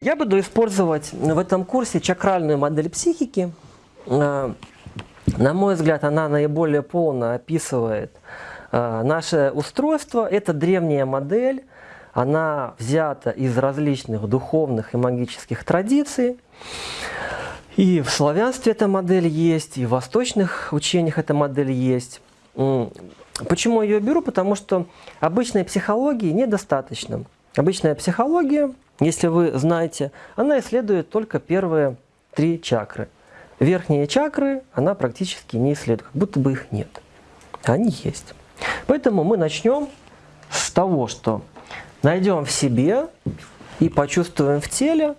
Я буду использовать в этом курсе чакральную модель психики. Э, на мой взгляд, она наиболее полно описывает э, наше устройство. Это древняя модель, она взята из различных духовных и магических традиций. И в славянстве эта модель есть, и в восточных учениях эта модель есть. Почему я ее беру? Потому что обычной психологии недостаточно. Обычная психология если вы знаете, она исследует только первые три чакры. Верхние чакры она практически не исследует, как будто бы их нет. Они есть. Поэтому мы начнем с того, что найдем в себе и почувствуем в теле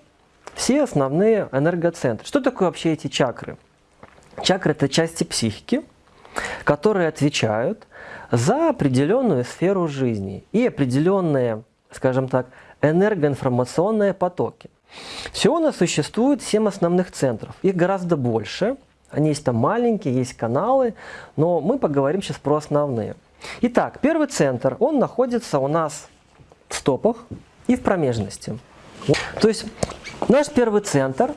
все основные энергоцентры. Что такое вообще эти чакры? Чакры – это части психики, которые отвечают за определенную сферу жизни и определенные, скажем так, энергоинформационные потоки. Всего у нас существует 7 основных центров. Их гораздо больше. Они есть там маленькие, есть каналы, но мы поговорим сейчас про основные. Итак, первый центр, он находится у нас в стопах и в промежности. То есть наш первый центр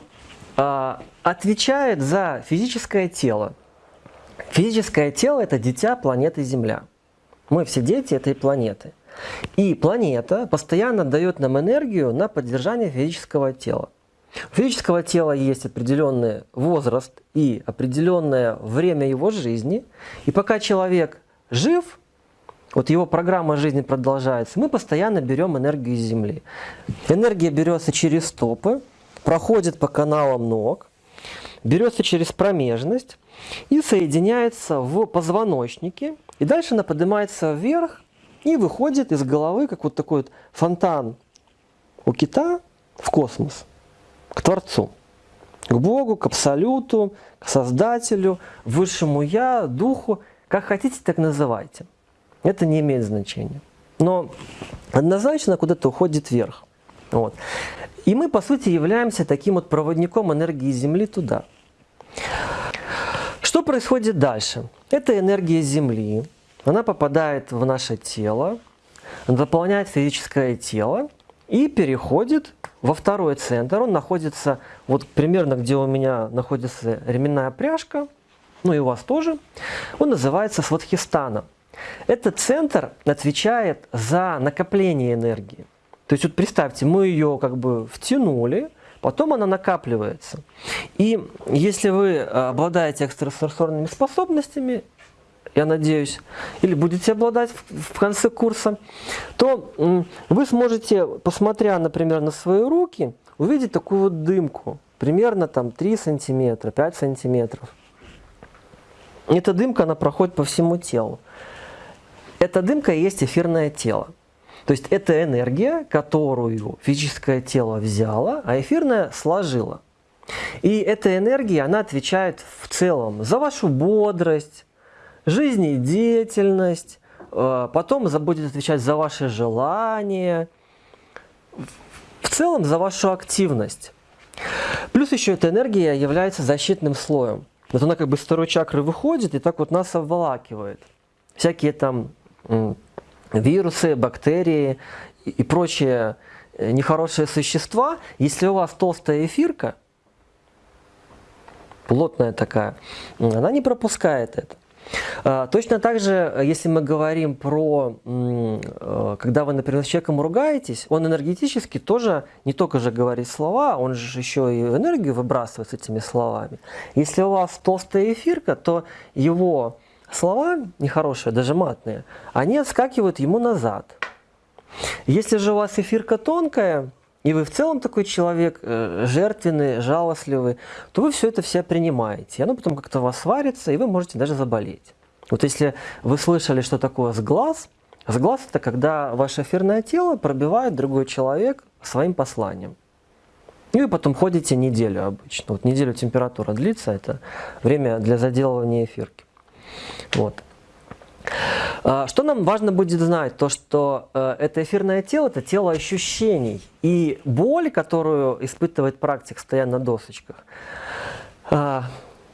э, отвечает за физическое тело. Физическое тело – это дитя планеты Земля. Мы все дети этой планеты. И планета постоянно дает нам энергию на поддержание физического тела. У физического тела есть определенный возраст и определенное время его жизни. И пока человек жив, вот его программа жизни продолжается, мы постоянно берем энергию из Земли. Энергия берется через стопы, проходит по каналам ног, берется через промежность и соединяется в позвоночнике. И дальше она поднимается вверх и выходит из головы, как вот такой вот фонтан у кита в космос, к Творцу, к Богу, к Абсолюту, к Создателю, Высшему Я, Духу, как хотите, так называйте. Это не имеет значения. Но однозначно куда-то уходит вверх. Вот. И мы, по сути, являемся таким вот проводником энергии Земли туда. Что происходит дальше? Это энергия Земли, она попадает в наше тело, заполняет физическое тело и переходит во второй центр. Он находится вот примерно, где у меня находится ременная пряжка, ну и у вас тоже. Он называется Сватхистана. Этот центр отвечает за накопление энергии. То есть вот представьте, мы ее как бы втянули, потом она накапливается. И если вы обладаете экстрасенсорными способностями, я надеюсь, или будете обладать в конце курса, то вы сможете, посмотря, например, на свои руки, увидеть такую вот дымку, примерно там 3 сантиметра, 5 сантиметров. Эта дымка, она проходит по всему телу. Эта дымка и есть эфирное тело. То есть это энергия, которую физическое тело взяло, а эфирное сложило. И эта энергия, она отвечает в целом за вашу бодрость, жизнедеятельность, э, потом будет отвечать за ваши желания, в целом за вашу активность. Плюс еще эта энергия является защитным слоем. Вот она как бы с второй чакры выходит и так вот нас обволакивает. Всякие там вирусы, бактерии и прочие э, нехорошие существа, если у вас толстая эфирка, плотная такая, она не пропускает это. А, точно так же, если мы говорим про, э, когда вы, например, с человеком ругаетесь, он энергетически тоже не только же говорит слова, он же еще и энергию выбрасывает с этими словами. Если у вас толстая эфирка, то его слова нехорошие, даже матные, они отскакивают ему назад. Если же у вас эфирка тонкая, и вы в целом такой человек э, жертвенный, жалостливый, то вы все это все принимаете. И оно потом как-то вас сварится, и вы можете даже заболеть. Вот если вы слышали, что такое сглаз, сглаз – это когда ваше эфирное тело пробивает другой человек своим посланием. И вы потом ходите неделю обычно. Вот неделю температура длится, это время для заделывания эфирки. Вот. А, что нам важно будет знать? То, что э, это эфирное тело, это тело ощущений. И боль, которую испытывает практик, стоя на досочках, а,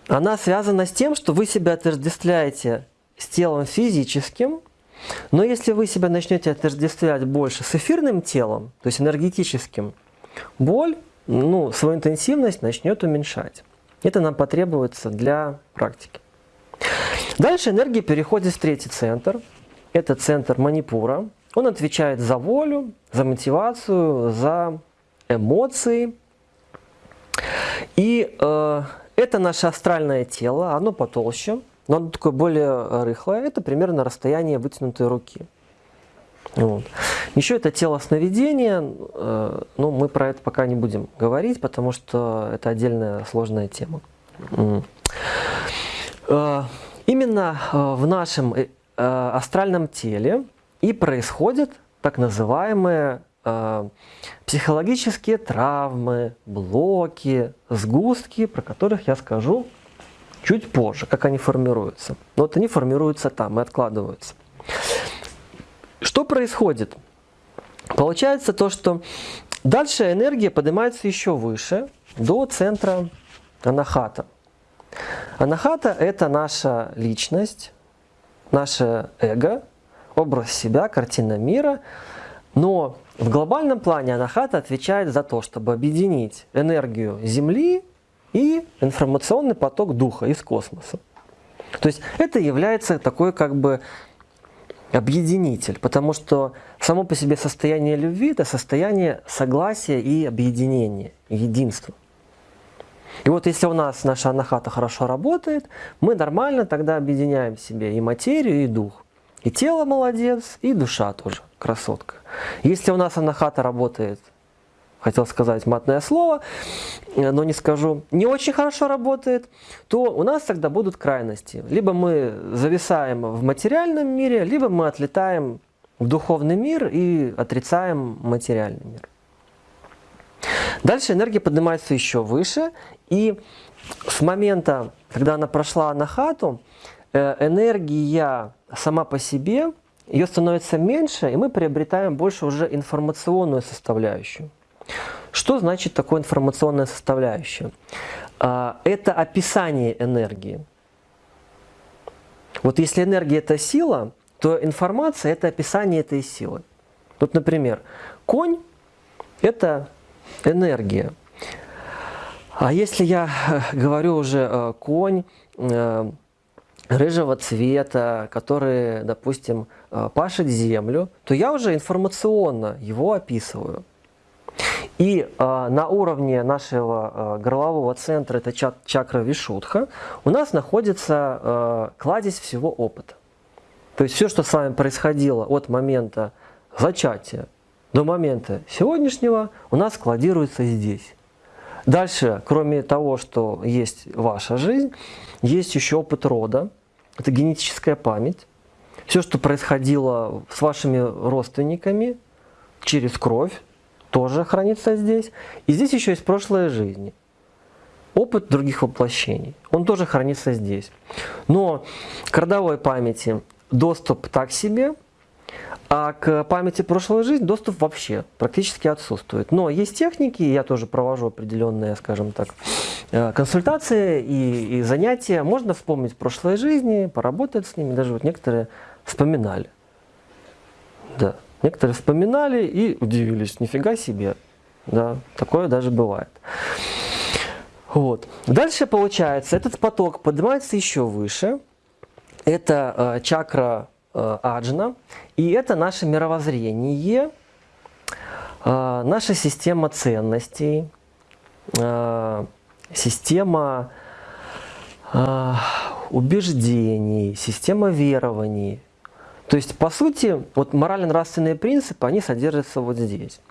она связана с тем, что вы себя отождествляете с телом физическим, но если вы себя начнете отождествлять больше с эфирным телом, то есть энергетическим, боль ну, свою интенсивность начнет уменьшать. Это нам потребуется для практики. Дальше энергия переходит в третий центр. Это центр манипура. Он отвечает за волю, за мотивацию, за эмоции. И э, это наше астральное тело, оно потолще, но оно такое более рыхлое. Это примерно расстояние вытянутой руки. Вот. Еще это тело сновидения, э, ну, мы про это пока не будем говорить, потому что это отдельная сложная тема. Э, именно э, в нашем э, астральном теле и происходят так называемые психологические травмы, блоки, сгустки, про которых я скажу чуть позже, как они формируются. Но вот они формируются там и откладываются. Что происходит? Получается то, что дальше энергия поднимается еще выше, до центра анахата. Анахата – это наша личность, наше эго, образ себя, картина мира. Но в глобальном плане анахата отвечает за то, чтобы объединить энергию Земли и информационный поток духа из космоса. То есть это является такой как бы объединитель, потому что само по себе состояние любви – это состояние согласия и объединения, единства. И вот если у нас наша анахата хорошо работает, мы нормально тогда объединяем в себе и материю, и дух. И тело молодец, и душа тоже красотка. Если у нас анахата работает хотел сказать матное слово, э, но не скажу, не очень хорошо работает, то у нас тогда будут крайности. Либо мы зависаем в материальном мире, либо мы отлетаем в духовный мир и отрицаем материальный мир. Дальше энергия поднимается еще выше, и с момента, когда она прошла на хату, э, энергия сама по себе, ее становится меньше, и мы приобретаем больше уже информационную составляющую. Что значит такое информационная составляющая? А, это описание энергии. Вот если энергия – это сила, то информация – это описание этой силы. Вот, например, конь – это энергия. А если я э, говорю уже э, конь э, рыжего цвета, который, допустим, пашет землю, то я уже информационно его описываю. И э, на уровне нашего э, горлового центра, это чак чакра Вишудха, у нас находится э, кладезь всего опыта. То есть все, что с вами происходило от момента зачатия до момента сегодняшнего, у нас складируется здесь. Дальше, кроме того, что есть ваша жизнь, есть еще опыт рода, это генетическая память. Все, что происходило с вашими родственниками через кровь, тоже хранится здесь. И здесь еще есть прошлая жизнь. Опыт других воплощений, он тоже хранится здесь. Но к родовой памяти доступ так себе, а к памяти прошлой жизни доступ вообще практически отсутствует. Но есть техники, я тоже провожу определенные, скажем так, э, консультации и, и занятия. Можно вспомнить прошлой жизни, поработать с ними, даже вот некоторые вспоминали. Да. Некоторые вспоминали и удивились, нифига себе. Да, такое даже бывает. Вот. Дальше получается, этот поток поднимается еще выше. Это э, чакра аджна. И это наше мировоззрение, э, наша система ценностей, э, система э, убеждений, система верований, то есть, по сути, вот морально-нравственные принципы, они содержатся вот здесь.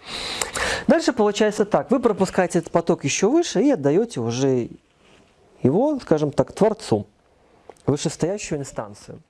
Дальше получается так, вы пропускаете этот поток еще выше и отдаете уже его, скажем так, Творцу, вышестоящую инстанцию.